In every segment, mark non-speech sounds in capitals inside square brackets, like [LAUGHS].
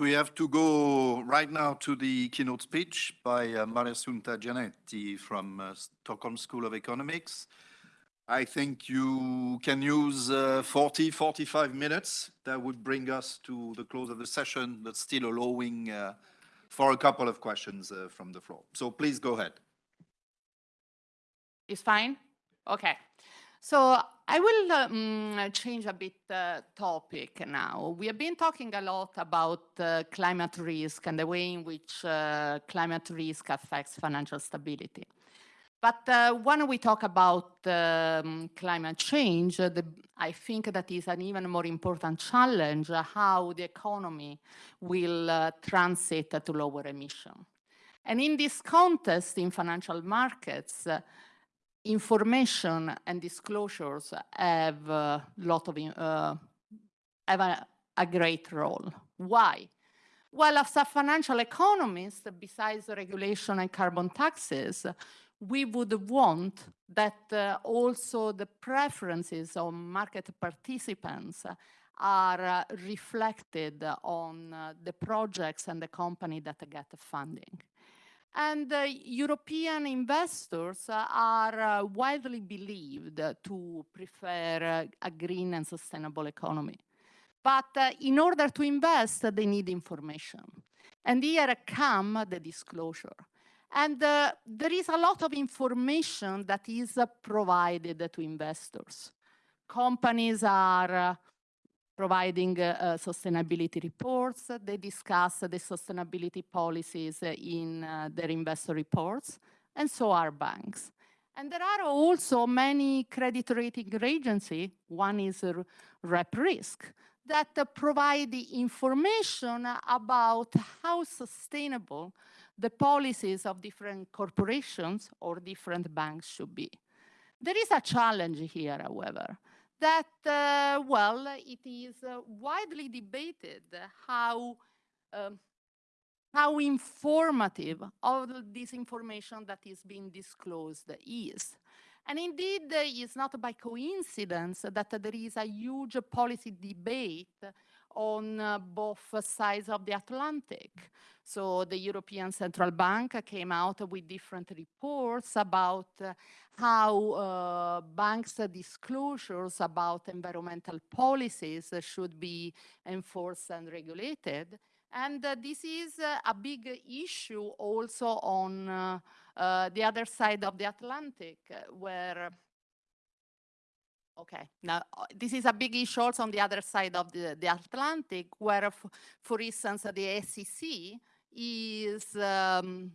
We have to go right now to the keynote speech by uh, Mariassunta Giannetti from uh, Stockholm School of Economics. I think you can use uh, 40, 45 minutes. That would bring us to the close of the session, but still allowing uh, for a couple of questions uh, from the floor. So please go ahead. It's fine? Okay. So I will um, change a bit uh, topic now. We have been talking a lot about uh, climate risk and the way in which uh, climate risk affects financial stability. But uh, when we talk about um, climate change, the, I think that is an even more important challenge, how the economy will uh, transit to lower emission. And in this context, in financial markets, information and disclosures have a lot of uh, have a, a, great role. Why? Well, as a financial economist, besides regulation and carbon taxes, we would want that uh, also the preferences of market participants are uh, reflected on uh, the projects and the company that get funding. And uh, European investors uh, are uh, widely believed to prefer a green and sustainable economy. But in order to invest, they need information. And here come the disclosure. And uh, there is a lot of information that is uh, provided to investors. Companies are uh, providing uh, sustainability reports. They discuss the sustainability policies in uh, their investor reports, and so are banks. And there are also many credit rating agencies, one is RepRisk, that provide the information about how sustainable the policies of different corporations or different banks should be. There is a challenge here, however that, uh, well, it is uh, widely debated how, um, how informative all this information that is being disclosed is. And indeed, it's not by coincidence that there is a huge policy debate on uh, both sides of the Atlantic. So the European Central Bank came out with different reports about uh, how uh, banks' disclosures about environmental policies should be enforced and regulated. And uh, this is uh, a big issue also on uh, the other side of the Atlantic, where Okay, now uh, this is a big issue also on the other side of the, the Atlantic, where, for instance, the SEC is um,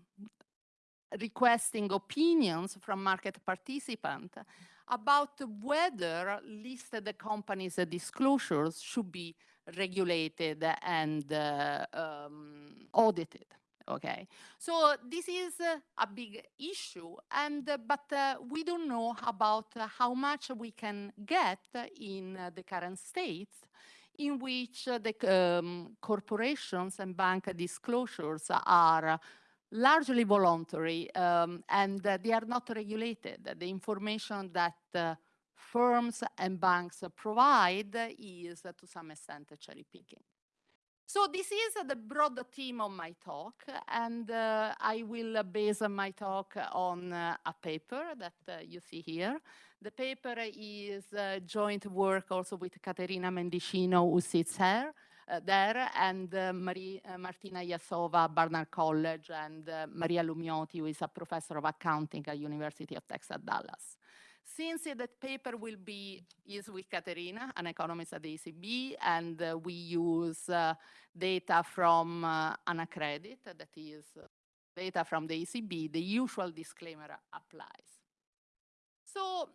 requesting opinions from market participants about whether listed companies' disclosures should be regulated and uh, um, audited okay? So this is a big issue, and but we don't know about how much we can get in the current state in which the um, corporations and bank disclosures are largely voluntary um, and uh, they are not regulated. The information that uh, firms and banks provide is uh, to some extent cherry picking. So this is the broad theme of my talk, and uh, I will base my talk on uh, a paper that uh, you see here. The paper is joint work also with Caterina Mendicino, who sits here, uh, there, and uh, Marie, uh, Martina Jasova, Barnard College, and Maria Loumioti, who is a professor of accounting at University of Texas, at Dallas. Since that paper will be is with Caterina, an economist at the ECB, and uh, we use uh, data from uh, Anacredit, that is uh, data from the ECB, the usual disclaimer applies. So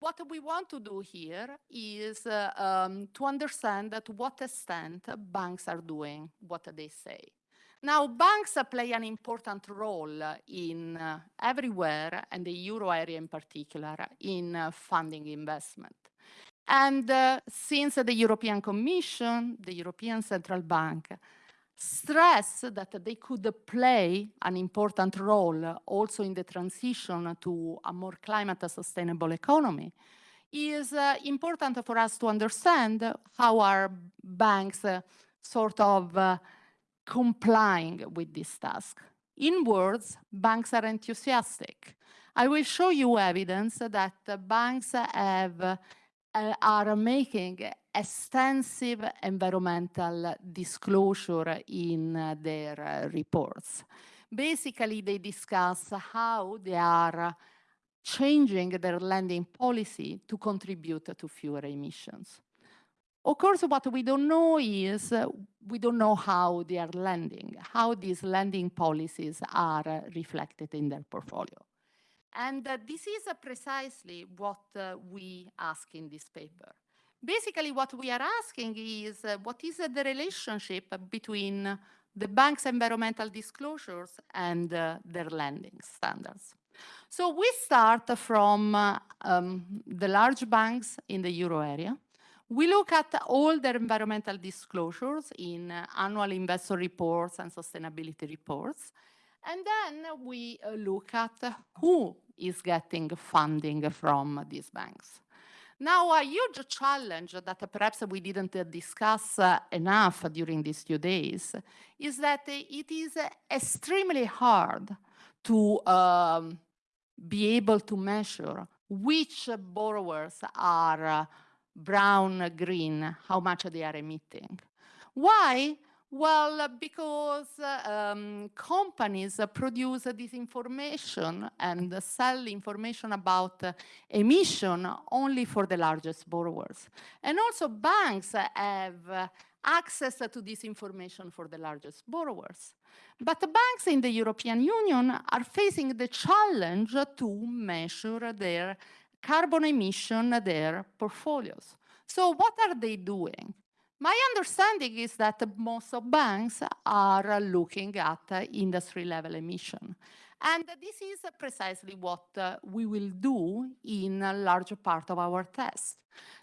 what we want to do here is uh, um, to understand to what extent banks are doing what they say. Now, banks play an important role in uh, everywhere, and the euro area in particular, in uh, funding investment. And uh, since the European Commission, the European Central Bank, stress that they could play an important role also in the transition to a more climate sustainable economy, is uh, important for us to understand how our banks uh, sort of uh, complying with this task. In words, banks are enthusiastic. I will show you evidence that banks have, uh, are making extensive environmental disclosure in uh, their uh, reports. Basically, they discuss how they are changing their lending policy to contribute to fewer emissions. Of course, what we don't know is uh, we don't know how they are lending, how these lending policies are uh, reflected in their portfolio. And uh, this is uh, precisely what uh, we ask in this paper. Basically, what we are asking is uh, what is the relationship between the bank's environmental disclosures and their lending standards. So we start from um, the large banks in the euro area, we look at all their environmental disclosures in uh, annual investor reports and sustainability reports. And then we uh, look at who is getting funding from these banks. Now, a huge challenge that perhaps we didn't discuss uh, enough during these few days is that it is extremely hard to um, be able to measure which borrowers are uh, brown, green, how much they are emitting. Why? Well, because um, companies produce this information and sell information about emission only for the largest borrowers. And also banks have access to this information for the largest borrowers. But the banks in the European Union are facing the challenge to measure their carbon emission their portfolios. So what are they doing? My understanding is that most of banks are looking at uh, industry level emission. And this is precisely what uh, we will do in a large part of our test.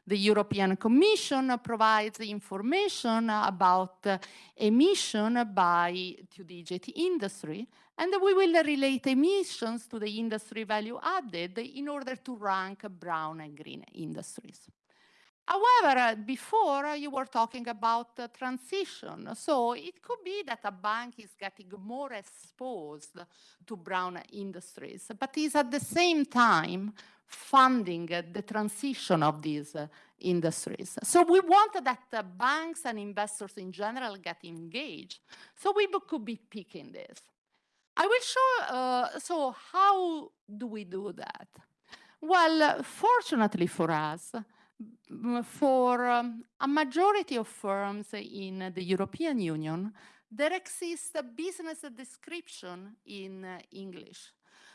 The European Commission provides information about uh, emission by two-digit industry, and we will relate emissions to the industry value added in order to rank brown and green industries. However, before you were talking about uh, transition. So it could be that a bank is getting more exposed to brown industries, but is at the same time funding the transition of these uh, industries. So we want that uh, banks and investors in general get engaged. So we could be picking this. I will show, uh, so how do we do that? Well, fortunately for us, for um, a majority of firms in the European Union, there exists a business description in uh, English.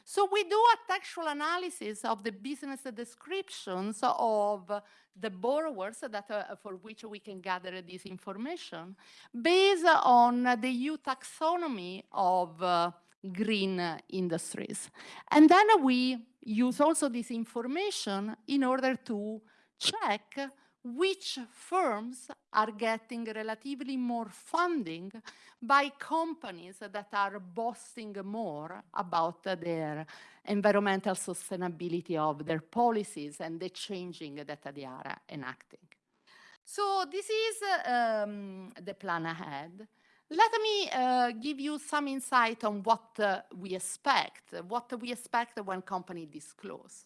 So we do a textual analysis of the business descriptions of the borrowers that uh, for which we can gather this information based on the EU taxonomy of uh, green industries. And then we use also this information in order to check which firms are getting relatively more funding by companies that are boasting more about their environmental sustainability of their policies and the changing that they are enacting. So this is um, the plan ahead. Let me uh, give you some insight on what uh, we expect, what we expect when companies disclose.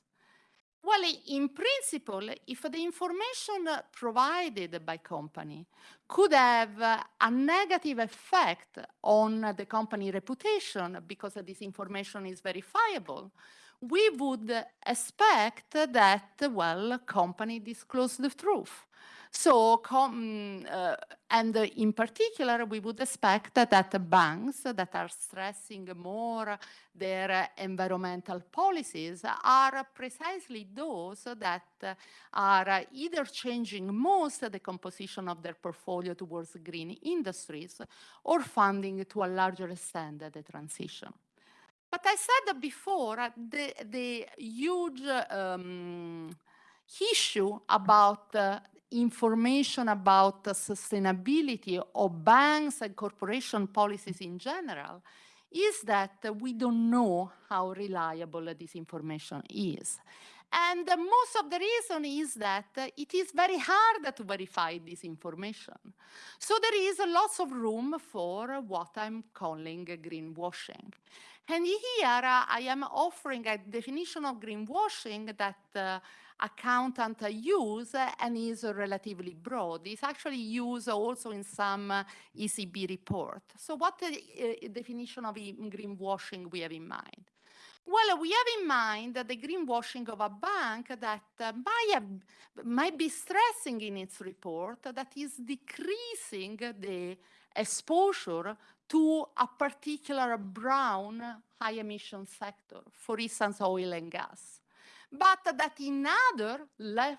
Well, in principle, if the information provided by company could have a negative effect on the company reputation because this information is verifiable, we would expect that, well, company disclose the truth. So, uh, and in particular, we would expect that banks that are stressing more their environmental policies are precisely those that are either changing most the composition of their portfolio towards green industries or funding to a larger extent the transition. But I said before, the, the huge um, issue about uh, information about the sustainability of banks and corporation policies in general is that we don't know how reliable this information is. And most of the reason is that it is very hard to verify this information. So there is lots of room for what I'm calling greenwashing. And here uh, I am offering a definition of greenwashing that uh, accountant use and is relatively broad. It's actually used also in some uh, ECB report. So what uh, definition of greenwashing we have in mind? Well, we have in mind that the greenwashing of a bank that uh, might be stressing in its report that is decreasing the exposure to a particular brown high emission sector, for instance, oil and gas. But that in other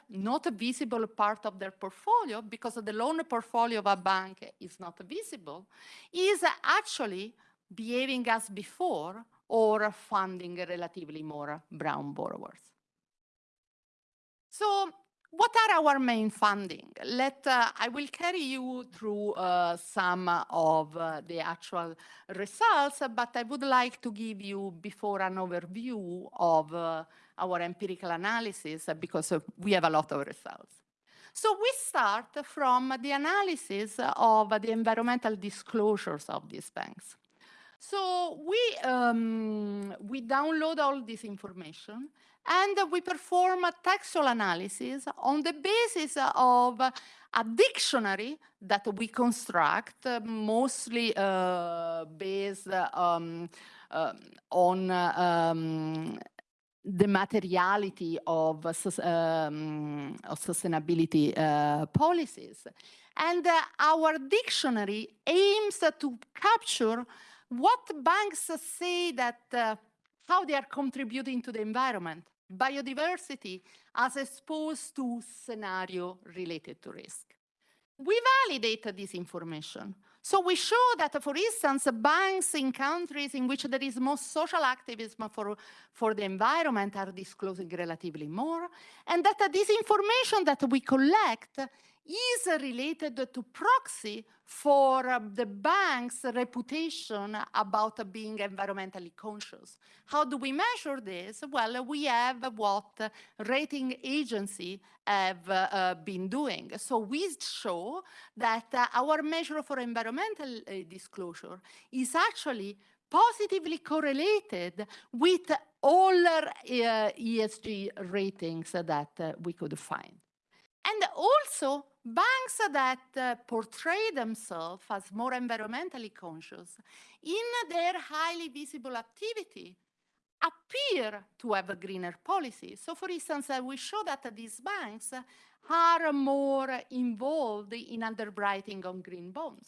not visible part of their portfolio, because the loan portfolio of a bank is not visible, is actually behaving as before or funding relatively more brown borrowers. So what are our main funding? Let uh, I will carry you through uh, some of uh, the actual results, but I would like to give you before an overview of uh, our empirical analysis because we have a lot of results. So we start from the analysis of the environmental disclosures of these banks. So we, um, we download all this information and we perform a textual analysis on the basis of a dictionary that we construct, uh, mostly uh, based um, uh, on um, the materiality of, um, of sustainability uh, policies. And uh, our dictionary aims to capture what banks say that uh, how they are contributing to the environment, biodiversity, as opposed to scenario related to risk. We validate this information. So we show that, for instance, banks in countries in which there is more social activism for, for the environment are disclosing relatively more, and that uh, this information that we collect is related to proxy for uh, the bank's reputation about uh, being environmentally conscious. How do we measure this? Well, we have what rating agency have uh, uh been doing. So we show that uh, our measure for environmental uh, disclosure is actually positively correlated with all ESG ratings that we could find. And also banks that uh, portray themselves as more environmentally conscious in their highly visible activity appear to have a greener policy. So for instance, uh, we show that these banks are more involved in underwriting on green bonds.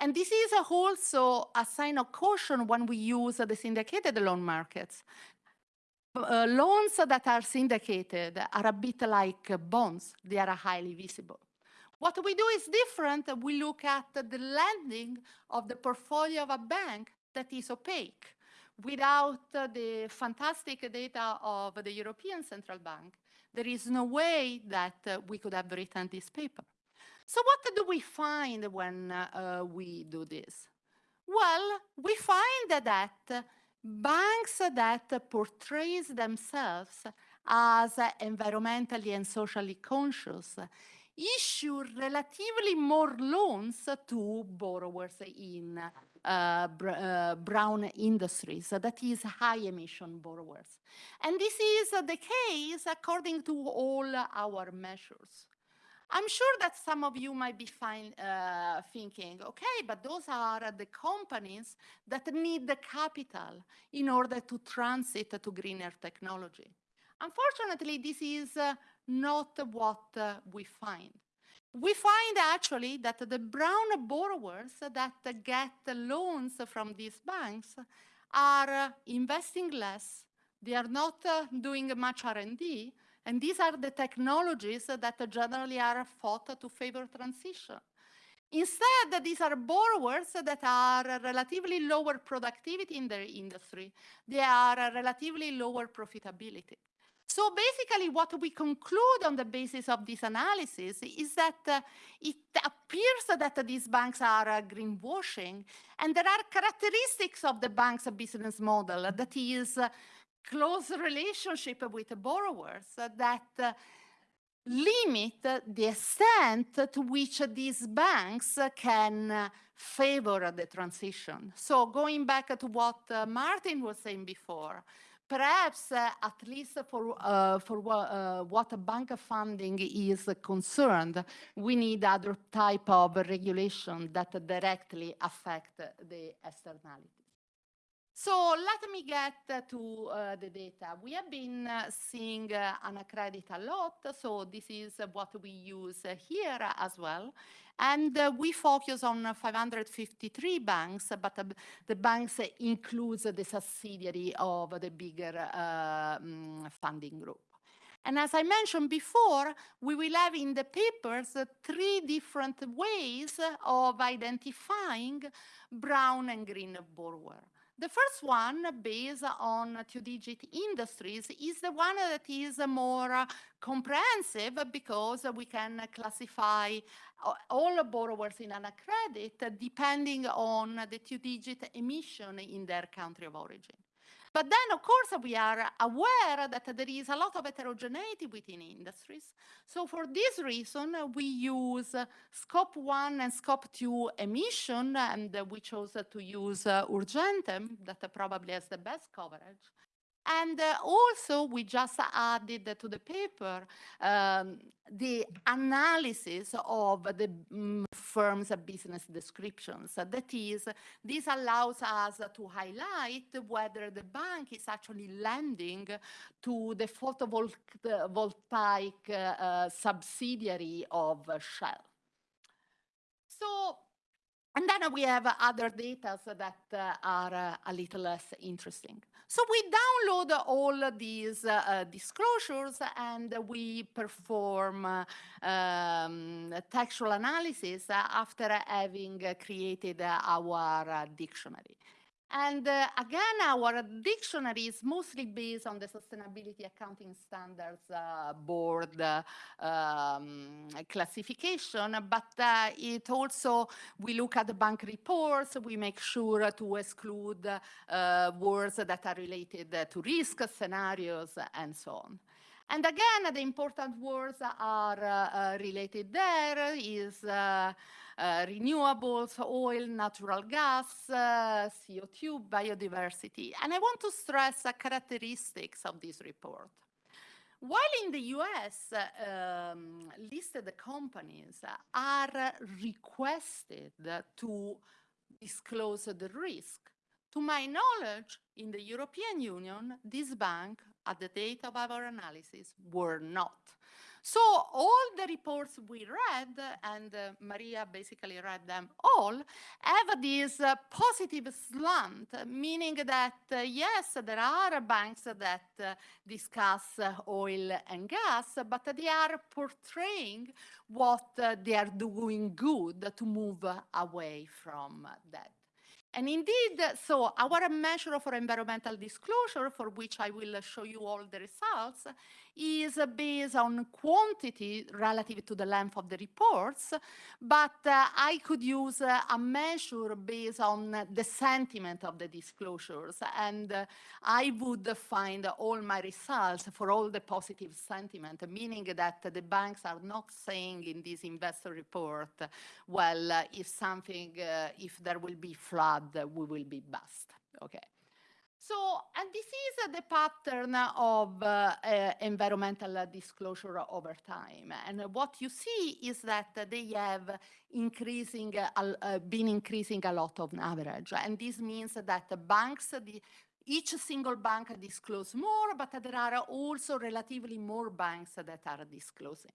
And this is also a sign of caution when we use the syndicated loan markets uh, loans that are syndicated are a bit like bonds. They are highly visible. What we do is different. We look at the lending of the portfolio of a bank that is opaque without the fantastic data of the European Central Bank. There is no way that uh, we could have written this paper. So what do we find when uh, we do this? Well, we find that banks that portrays themselves as environmentally and socially conscious issue relatively more loans to borrowers in uh, br uh, brown industries, that is high emission borrowers. And this is the case according to all our measures. I'm sure that some of you might be fine, uh, thinking, okay, but those are the companies that need the capital in order to transit to greener technology. Unfortunately, this is uh, not what uh, we find. We find actually that the brown borrowers that get loans from these banks are investing less, they are not uh, doing much R&D, and these are the technologies that generally are thought to favor transition. Instead, these are borrowers that are relatively lower productivity in their industry. They are relatively lower profitability. So basically what we conclude on the basis of this analysis is that uh, it appears that these banks are uh, greenwashing and there are characteristics of the bank's business model that is uh, close relationship with the borrowers that uh, limit the extent to which these banks can uh, favor the transition. So going back to what uh, Martin was saying before, perhaps at least for, uh, for uh, what bank funding is concerned, we need other type of regulation that directly affect the externalities. So let me get to uh, the data. We have been uh, seeing uh, Anacredit a lot, so this is what we use here as well. And uh, we focus on uh, 553 banks, but the banks includes the subsidiary of the bigger mm, funding group. And as I mentioned before, we will have in the papers uh, three different ways of identifying brown and green borrower. The first one, based on two-digit industries, is the one that is more comprehensive because we can classify all borrowers in an credit depending on the two-digit emission in their country of origin. But then, of course, we are aware that there is a lot of heterogeneity within industries. So for this reason, we use scope one and scope two emission, and we chose to use uh, Urgentem, that probably has the best coverage. And uh, also, we just added to the paper um, the analysis of the mm, firm's business descriptions. That is, this allows us to highlight whether the bank is actually lending to the photovoltaic uh, subsidiary of Shell. So, and then we have other data that uh, are uh, a little less interesting. So we download all these uh, uh, disclosures and we perform um, textual analysis after having created our dictionary. And uh, again, our dictionary is mostly based on the Sustainability Accounting Standards uh, Board uh, um, classification, but uh, it also, we look at the bank reports, we make sure to exclude uh, words that are related to risk scenarios and so on. And again, the important words are uh, related there is uh, renewables, oil, natural gas, uh, CO2, biodiversity. And I want to stress the characteristics of this report. While in the US, um, listed companies are requested to disclose the risk, to my knowledge, in the European Union, this bank, at the date of our analysis, were not. So all the reports we read, and uh, Maria basically read them all, have this uh, positive slant, meaning that uh, yes, there are banks that uh, discuss uh, oil and gas, but they are portraying what uh, they are doing good to move away from that. And indeed, so our measure for environmental disclosure, for which I will show you all the results, is based on quantity relative to the length of the reports, but uh, I could use uh, a measure based on the sentiment of the disclosures, and uh, I would find all my results for all the positive sentiment, meaning that the banks are not saying in this investor report, well, uh, if something, uh, if there will be flood, uh, we will be bust. Okay. So, and this is uh, the pattern of uh, uh, environmental disclosure over time. And what you see is that they have increasing, uh, uh, been increasing a lot on average. And this means that the banks, the, each single bank disclose more, but there are also relatively more banks that are disclosing.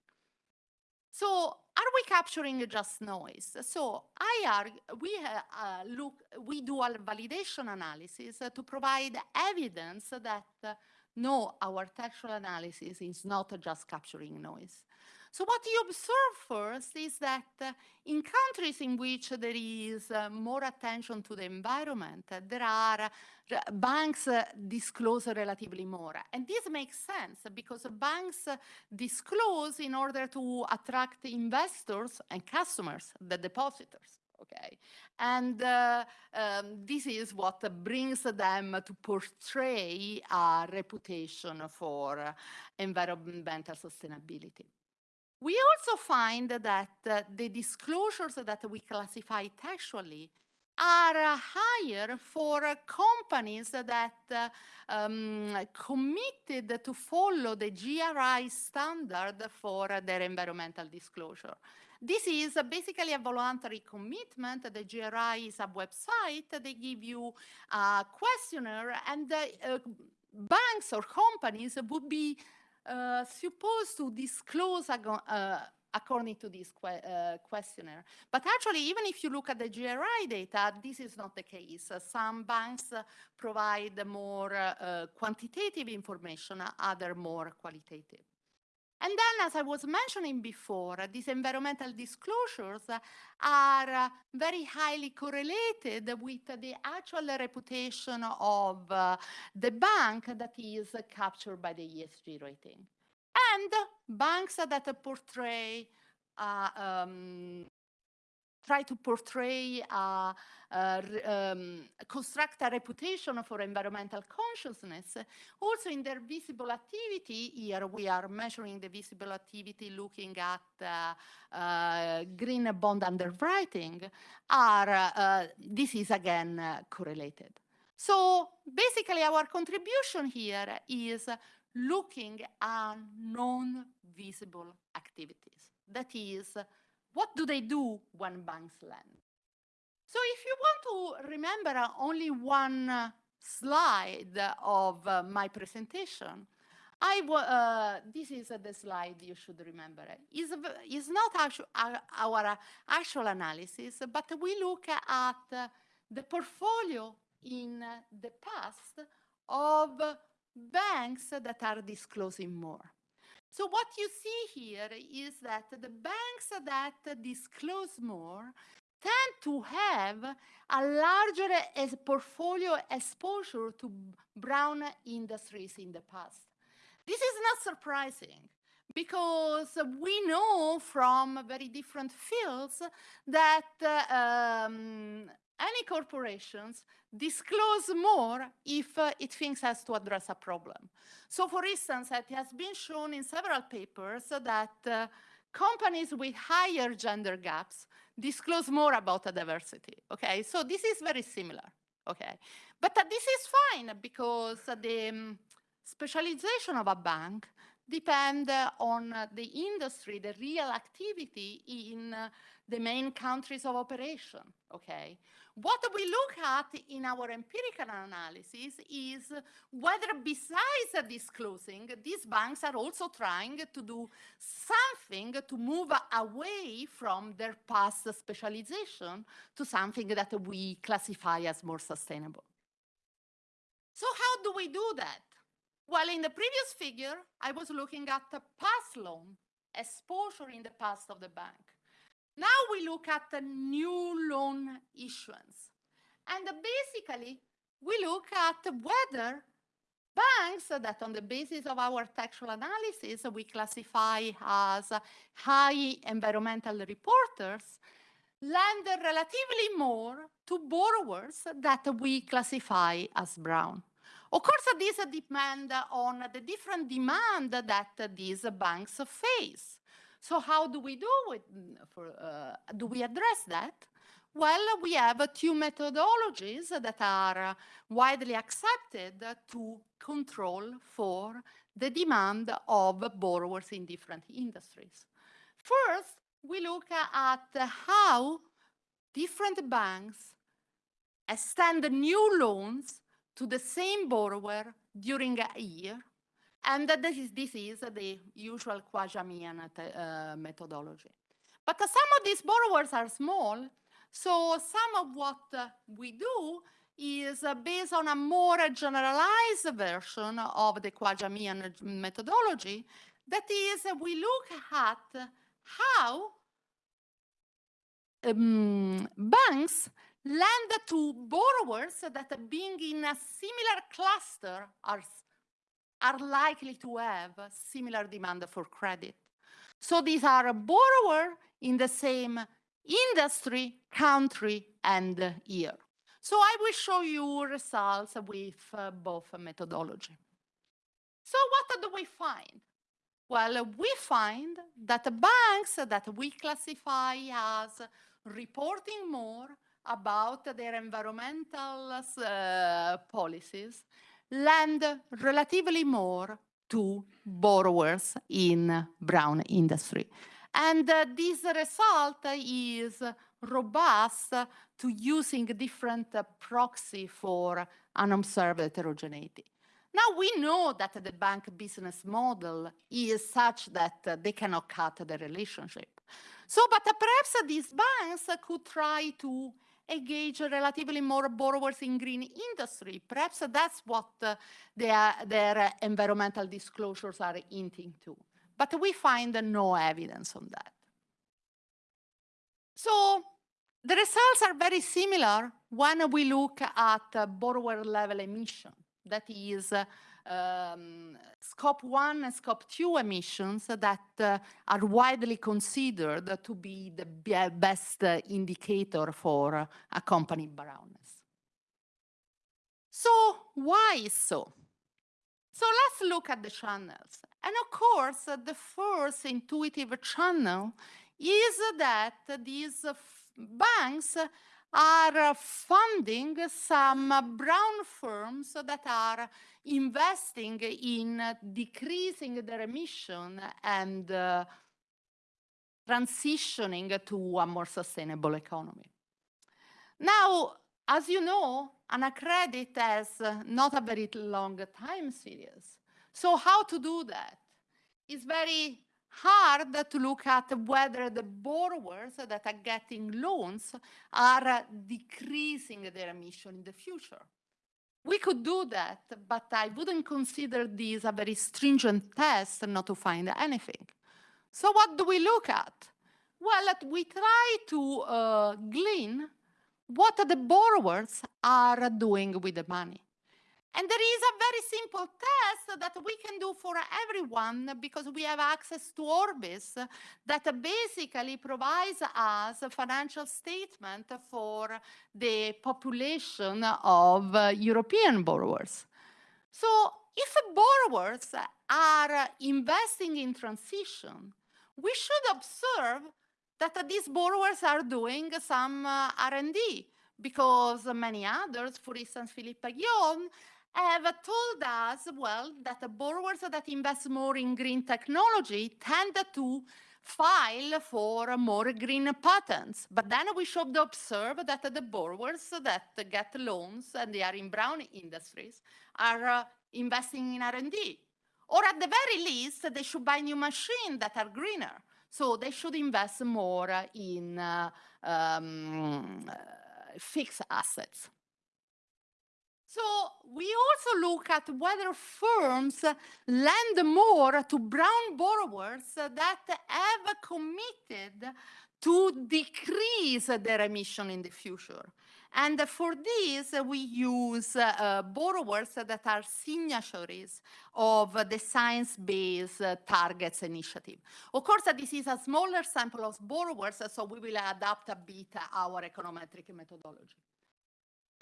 So are we capturing just noise? So I argue, we uh, uh, look, we do a validation analysis to provide evidence that no, our textual analysis is not just capturing noise. So what you observe first is that uh, in countries in which there is uh, more attention to the environment, uh, there are uh, banks uh, disclose relatively more. And this makes sense because banks uh, disclose in order to attract investors and customers, the depositors. okay? And uh, um, this is what brings them to portray a reputation for environmental sustainability. We also find that uh, the disclosures that we classify textually are uh, higher for uh, companies that uh, um, committed to follow the GRI standard for their environmental disclosure. This is basically a voluntary commitment. The GRI is a website. They give you a questionnaire and uh, uh, banks or companies would be uh, supposed to disclose uh, according to this que- uh, questionnaire. But actually, even if you look at the GRI data, this is not the case. Some banks provide more uh, quantitative information, other more qualitative. And then, as I was mentioning before, these environmental disclosures are very highly correlated with the actual reputation of uh, the bank that is captured by the ESG rating. And banks that portray, uh, um, try to portray, uh, re- um, construct a reputation for environmental consciousness. Also in their visible activity, here we are measuring the visible activity looking at uh, uh, green bond underwriting, are, uh, this is again uh, correlated. So basically our contribution here is looking at non-visible activities. That is, what do they do when banks lend? So if you want to remember uh, only one uh, slide of uh, my presentation, I uh, this is the slide you should remember. It's, is not our, actual analysis, but we look at the portfolio in the past of banks that are disclosing more. So what you see here is that the banks that disclose more tend to have a larger portfolio exposure to brown industries in the past. This is not surprising because we know from very different fields that um, any corporations disclose more if uh, it thinks has to address a problem. So for instance, it has been shown in several papers that uh, companies with higher gender gaps disclose more about the diversity, okay? So this is very similar, okay? But uh, this is fine because the um, specialization of a bank depend uh, on uh, the industry, the real activity in uh, the main countries of operation, okay? What we look at in our empirical analysis is whether besides disclosing, these banks are also trying to do something to move away from their past specialization to something that we classify as more sustainable. So how do we do that? Well, in the previous figure, I was looking at the past loan exposure in the past of the bank. Now we look at the new loan issuance. And basically, we look at whether banks that on the basis of our textual analysis we classify as high environmental reporters lend relatively more to borrowers that we classify as brown. Of course, this depends on the different demand that these banks face. So how do we do it? For, uh, do we address that? Well, we have two methodologies that are widely accepted to control for the demand of borrowers in different industries. First, we look at how different banks extend new loans to the same borrower during a year. And this is, this is the usual Khwaja-Mian uh, methodology. But uh, some of these borrowers are small, so some of what uh, we do is uh, based on a more generalized version of the Khwaja-Mian methodology. That is, we look at how um, banks lend to borrowers that being in a similar cluster are, are likely to have similar demand for credit. So these are a borrower in the same industry, country, and year. So I will show you results with uh, both methodology. So what do we find? Well, we find that the banks that we classify as reporting more about their environmental uh, policies lend relatively more to borrowers in brown industry. And uh, this result is robust to using different uh, proxy for unobserved heterogeneity. Now we know that the bank business model is such that they cannot cut the relationship. So, but uh, perhaps these banks could try to engage relatively more borrowers in green industry. Perhaps that's what uh, their, their environmental disclosures are hinting to. But we find no evidence on that. So the results are very similar when we look at borrower level emission. That is uh, um, scope one and scope two emissions that uh, are widely considered to be the best uh, indicator for a company brownness. So why is so? So let's look at the channels. And of course, the first intuitive channel is that these banks are uh, funding some uh, brown firms that are investing in uh, decreasing their emission and uh, transitioning to a more sustainable economy. Now, as you know, an Anacredit has not a very long time series. So how to do that? It's very hard to look at whether the borrowers that are getting loans are decreasing their emission in the future. We could do that, but I wouldn't consider this a very stringent test not to find anything. So what do we look at? Well, we try to uh, glean what the borrowers are doing with the money. And there is a very simple test that we can do for everyone because we have access to Orbis that basically provides us a financial statement for the population of European borrowers. So if borrowers are investing in transition, we should observe that these borrowers are doing some uh, R&D because many others, for instance, Philippe Guillaume, have told us, well, that the borrowers that invest more in green technology tend to file for more green patents. But then we should observe that the borrowers that get loans and they are in brown industries are uh, investing in R&D. Or at the very least, they should buy new machines that are greener. So they should invest more in uh, um, fixed assets. So we also look at whether firms lend more to brown borrowers that have committed to decrease their emission in the future. And for this, we use uh, borrowers that are signatories of the Science-Based Targets Initiative. Of course, this is a smaller sample of borrowers, so we will adapt a bit our econometric methodology.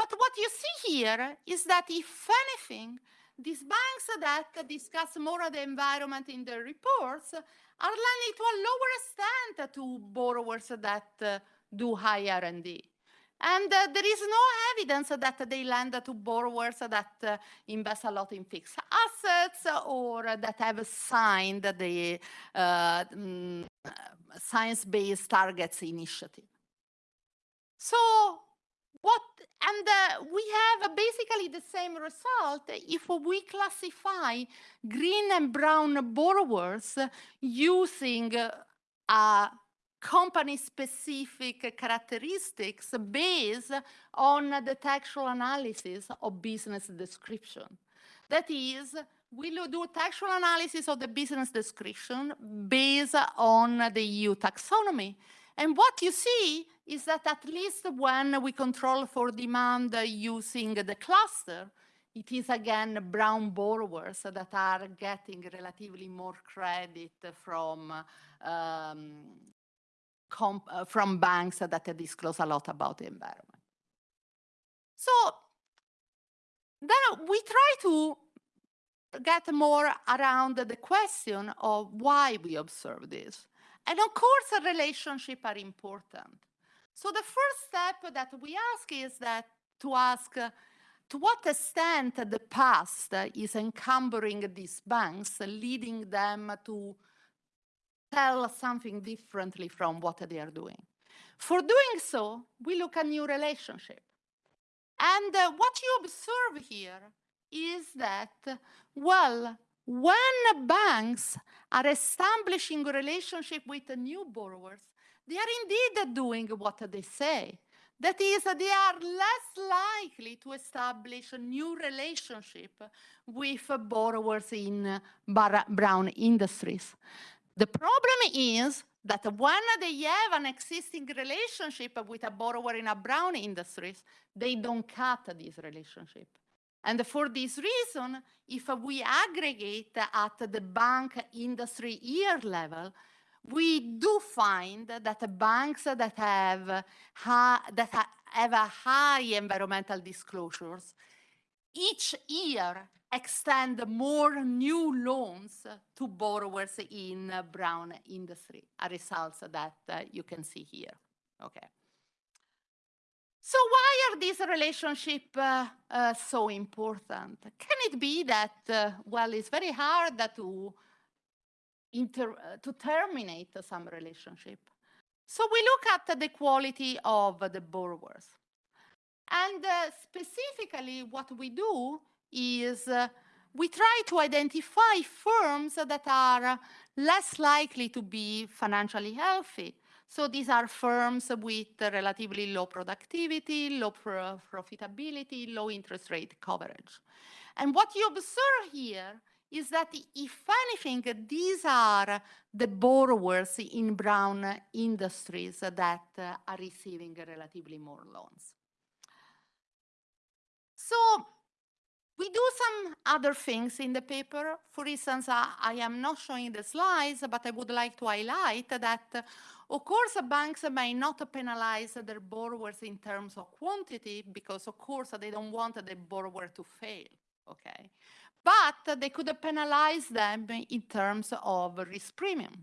But what you see here is that if anything, these banks that discuss more of the environment in their reports are lending to a lower extent to borrowers that uh, do high R&D. And uh, there is no evidence that they lend to borrowers that uh, invest a lot in fixed assets or that have signed the mm, science-based targets initiative. So what, and uh, we have basically the same result if we classify green and brown borrowers using uh, company-specific characteristics based on the textual analysis of business description. That is, we do textual analysis of the business description based on the EU taxonomy and what you see is that at least when we control for demand using the cluster, it is again brown borrowers that are getting relatively more credit from um, uh, from banks that disclose a lot about the environment. So then we try to get more around the question of why we observe this. And of course, relationships are important. So the first step that we ask is that to ask uh, to what extent the past is encumbering these banks, leading them to tell something differently from what they are doing. For doing so, we look at new relationship. And uh, what you observe here is that, well, when banks are establishing a relationship with new borrowers, they are indeed doing what they say. That is, they are less likely to establish a new relationship with borrowers in brown industries. The problem is that when they have an existing relationship with a borrower in a brown industries, they don't cut this relationship. And for this reason, if we aggregate at the bank industry year level, we do find that banks that have, ha- that ha- have a high environmental disclosures each year extend more new loans to borrowers in brown industry, a results that uh, you can see here. Okay. So why are these relationships uh, uh, so important? Can it be that, uh, well, it's very hard that to, to terminate some relationship? So we look at the quality of the borrowers. And uh, specifically, what we do is uh, we try to identify firms that are less likely to be financially healthy. So these are firms with relatively low productivity, low pro- profitability, low interest rate coverage. And what you observe here is that if anything, these are the borrowers in brown industries that uh, are receiving relatively more loans. So we do some other things in the paper. For instance, I, I am not showing the slides, but I would like to highlight that, of course, banks may not penalize their borrowers in terms of quantity because, of course, they don't want the borrower to fail. Okay, but they could penalize them in terms of risk premium.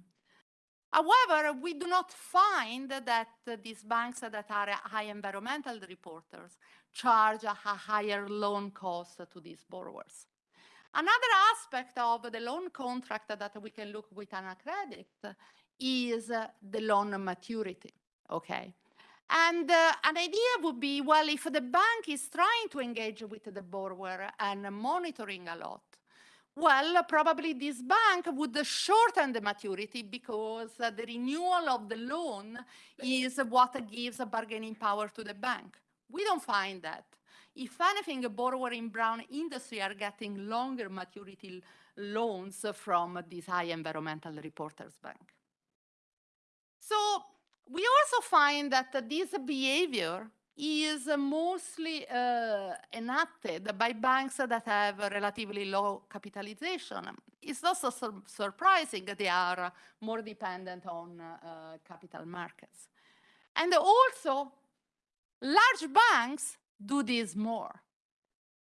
However, we do not find that these banks that are high environmental reporters charge a higher loan cost to these borrowers. Another aspect of the loan contract that we can look with AnaCredit is the loan maturity, okay? And uh, an idea would be, well, if the bank is trying to engage with the borrower and monitoring a lot, well, probably this bank would shorten the maturity because the renewal of the loan is what gives a bargaining power to the bank. We don't find that. If anything, borrower in brown industry are getting longer maturity loans from this high environmental reporters bank. So we also find that this behavior is mostly uh, enacted by banks that have relatively low capitalization. It's also sur surprising that they are more dependent on uh, capital markets. And also, large banks do this more.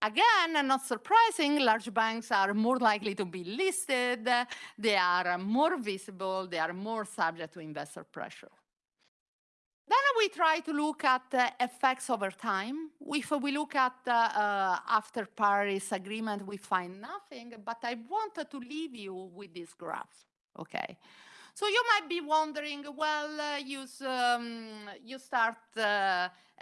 Again, not surprising, large banks are more likely to be listed, they are more visible, they are more subject to investor pressure. We try to look at uh, effects over time. If we look at uh, uh, after Paris Agreement, we find nothing, but I wanted to leave you with this graph, okay? So you might be wondering, well, uh, you, um, you start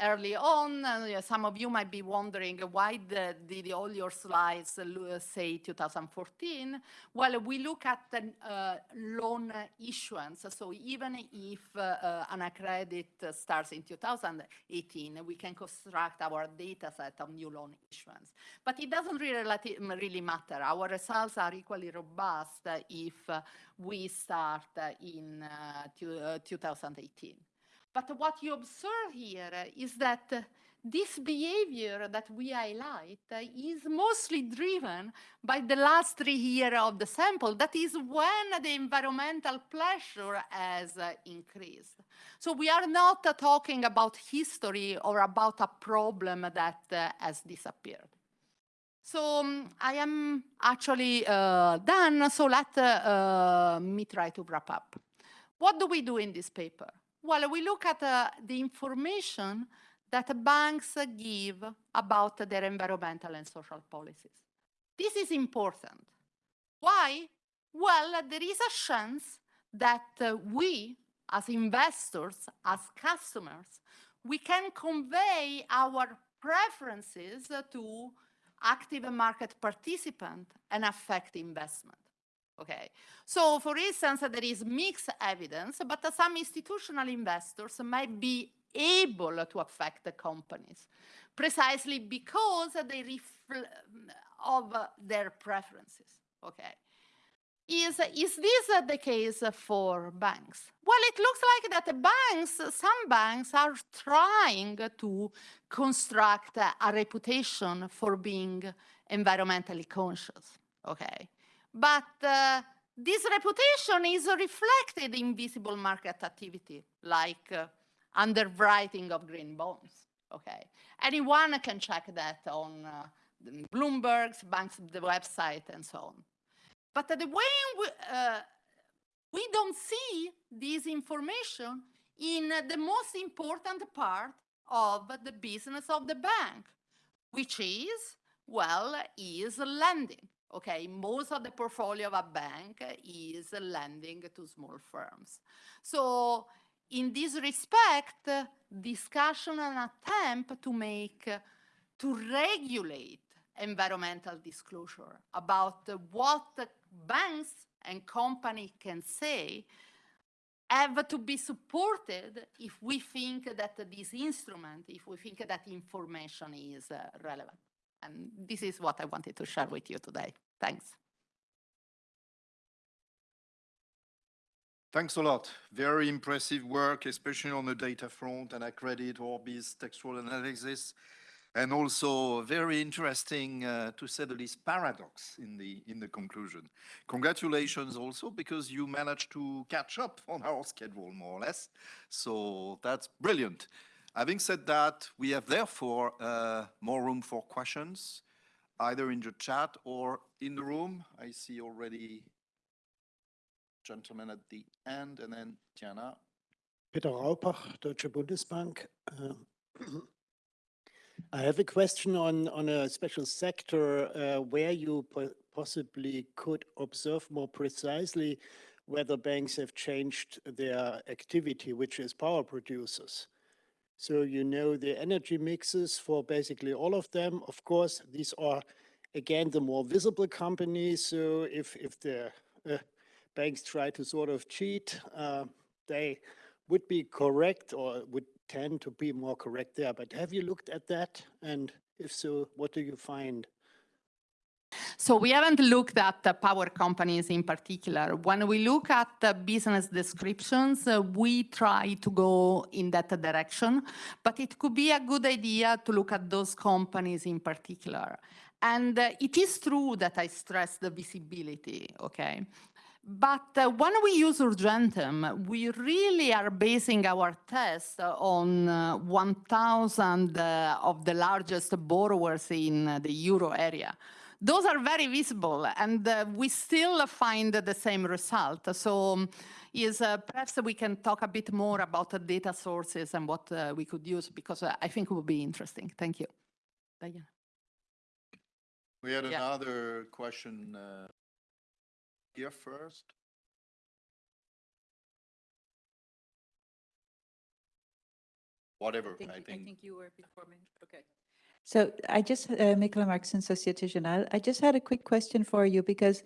early on. Uh, some of you might be wondering why the, did all your slides uh, say 2014? Well, we look at the uh, loan issuance. So even if uh, AnaCredit starts in 2018, we can construct our data set of new loan issuance. But it doesn't really, really matter. Our results are equally robust if we start in 2018. But what you observe here is that uh, this behavior that we highlight uh, is mostly driven by the last three years of the sample. That is when the environmental pressure has uh, increased. So we are not uh, talking about history or about a problem that uh, has disappeared. So um, I am actually uh, done, so let uh, me try to wrap up. What do we do in this paper? Well, we look at uh, the information that banks give about their environmental and social policies. This is important. Why? Well, there is a chance that uh, we, as investors, as customers, we can convey our preferences to active market participant and affect investment. Okay, so for instance, there is mixed evidence, but some institutional investors might be able to affect the companies precisely because they of their preferences. Okay. Is, is this the case for banks? Well, it looks like that the banks, some banks are trying to construct a reputation for being environmentally conscious. Okay. But uh, this reputation is reflected in visible market activity, like uh, underwriting of green bonds. Okay, anyone can check that on uh, Bloomberg's, banks, the website, and so on. But the way we, uh, we don't see this information in the most important part of the business of the bank, which is, well, is lending. Okay, most of the portfolio of a bank is lending to small firms. So in this respect, discussion and attempt to make, to regulate environmental disclosure about what banks and company can say have to be supported if we think that this instrument, if we think that information is relevant. And this is what I wanted to share with you today. Thanks. Thanks a lot. Very impressive work, especially on the data front, and AnaCredit Orbis textual analysis. And also very interesting, uh, to say the least, paradox in the, in the conclusion. Congratulations also, because you managed to catch up on our schedule, more or less. So that's brilliant. Having said that, we have therefore uh, more room for questions, either in the chat or in the room. I see already gentlemen at the end, and then Diana. Peter Raupach, Deutsche Bundesbank. Um, [CLEARS THROAT] I have a question on, on a special sector uh, where you po possibly could observe more precisely whether banks have changed their activity, which is power producers. So you know the energy mixes for basically all of them. Of course, these are, again, the more visible companies. So if, if the uh, banks try to sort of cheat, uh, they would be correct or would tend to be more correct there. But have you looked at that? And if so, what do you find? So we haven't looked at the power companies in particular. When we look at the business descriptions, uh, we try to go in that direction, but it could be a good idea to look at those companies in particular. And uh, it is true that I stress the visibility, okay? But uh, when we use Urgentem, we really are basing our test on uh, 1,000 uh, of the largest borrowers in the euro area. Those are very visible, and uh, we still find the same result. So um, is uh, perhaps we can talk a bit more about the data sources and what uh, we could use, because I think it would be interesting. Thank you. Diana. We had Yeah. another question uh, here first. Whatever, think, I you- I think. think you were before me. Okay. So I just, uh, Michaela Markson, Societe Generale. I just had a quick question for you because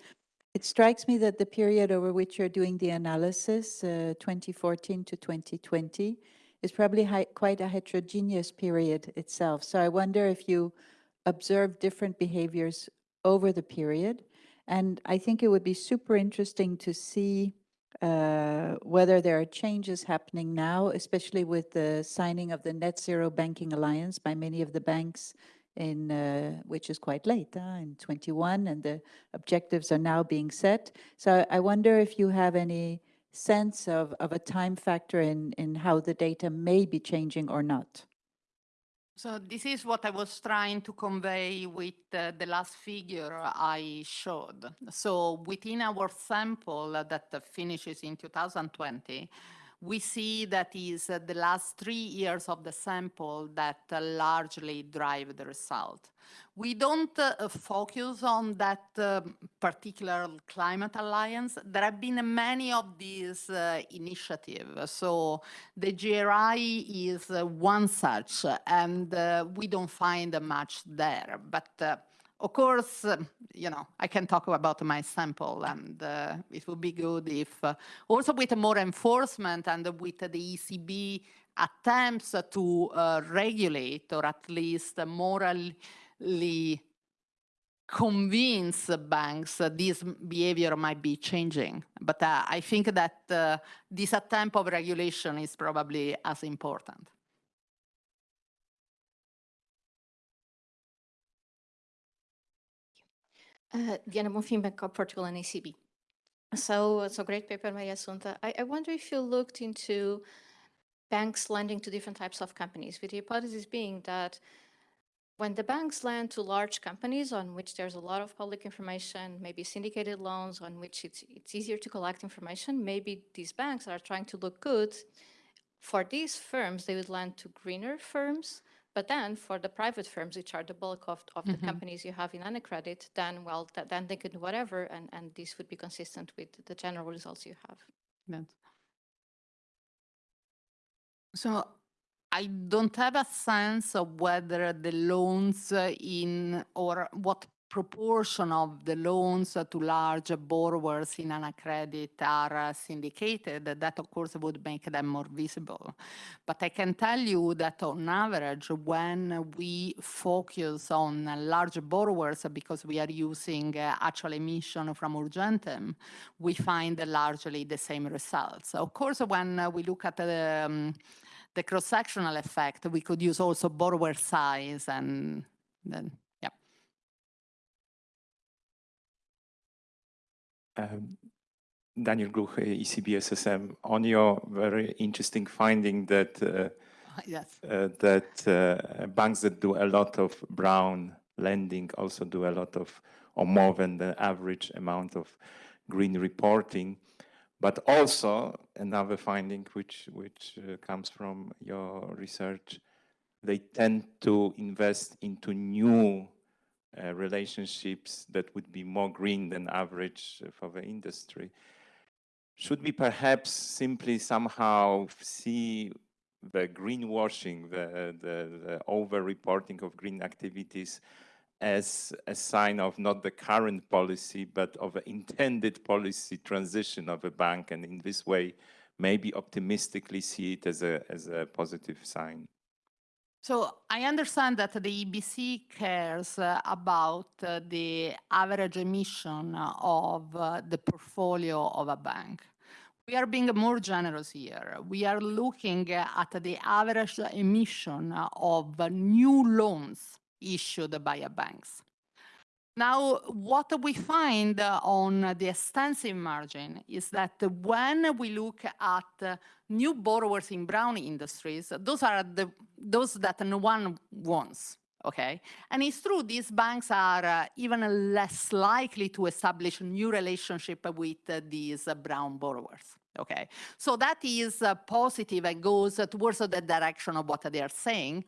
it strikes me that the period over which you're doing the analysis, uh, 2014 to 2020, is probably quite a heterogeneous period itself. So I wonder if you observe different behaviors over the period. And I think it would be super interesting to see uh, whether there are changes happening now, especially with the signing of the Net Zero Banking Alliance by many of the banks in, uh, which is quite late, uh, in 21, and the objectives are now being set. So I wonder if you have any sense of, of a time factor in, in how the data may be changing or not. So this is what I was trying to convey with uh, the last figure I showed. So within our sample that finishes in 2020, we see that is uh, the last three years of the sample that uh, largely drive the result. We don't uh, focus on that um, particular climate alliance. There have been many of these uh, initiatives. So the GRI is uh, one such, and uh, we don't find much there. But uh, of course, uh, you know, I can talk about my sample and uh, it would be good if uh, also with more enforcement and with the ECB attempts to uh, regulate or at least morally convince banks that this behavior might be changing. But uh, I think that uh, this attempt of regulation is probably as important. Uh, Diana Bonfim, Bank of Portugal and ECB. So a great paper by Assunta. I, I wonder if you looked into banks lending to different types of companies, with the hypothesis being that when the banks lend to large companies on which there's a lot of public information, maybe syndicated loans on which it's, it's easier to collect information, maybe these banks are trying to look good. For these firms, they would lend to greener firms but then for the private firms, which are the bulk of, of the mm-hmm. companies you have in AnaCredit, then, well, th- then they could do whatever, and, and this would be consistent with the general results you have. Yes. So I don't have a sense of whether the loans in or what proportion of the loans to large borrowers in AnaCredit are uh, syndicated. That of course would make them more visible. But I can tell you that on average, when we focus on large borrowers because we are using uh, actual emission from Urgentem, we find largely the same results. Of course, when we look at the um, the cross-sectional effect, we could use also borrower size and then, yeah. Um, Daniel Gluch, ECB SSM, on your very interesting finding that uh, [LAUGHS] Yes. uh, that uh, banks that do a lot of brown lending also do a lot of, or more than the average amount of green reporting. But also another finding which which uh, comes from your research, they tend to invest into new uh, relationships that would be more green than average uh, for the industry. Should we perhaps simply somehow see the greenwashing, the, the, the over-reporting of green activities as a sign of not the current policy, but of an intended policy transition of a bank, and in this way, maybe optimistically see it as a, as a positive sign. So I understand that the EBC cares uh, about uh, the average emission of uh, the portfolio of a bank. We are being more generous here. We are looking at the average emission of new loans issued by banks. Now, what we find on the extensive margin is that when we look at new borrowers in brown industries, those are the those that no one wants. Okay, and it's true these banks are uh, even less likely to establish new relationship with these brown borrowers. Okay, so that is uh, positive and goes towards the direction of what they are saying.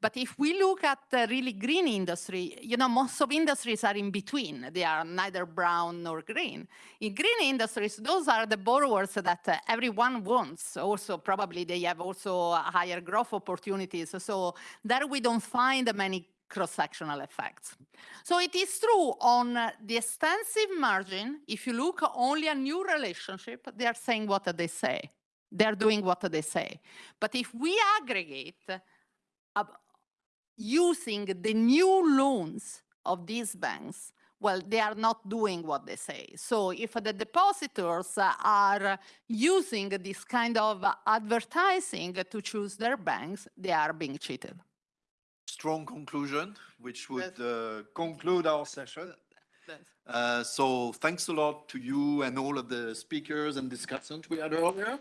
But if we look at the really green industry, you know, most of industries are in between. They are neither brown nor green. In green industries, those are the borrowers that uh, everyone wants. Also, probably they have also higher growth opportunities. So there we don't find many cross-sectional effects. So it is true on the extensive margin, if you look only a new relationship, they are saying what they say. They're doing what they say. But if we aggregate uh, using the new loans of these banks, well, they are not doing what they say. So if the depositors are using this kind of advertising to choose their banks, they are being cheated. Strong conclusion, which would uh, conclude our session. Uh, So thanks a lot to you and all of the speakers and discussants we had earlier.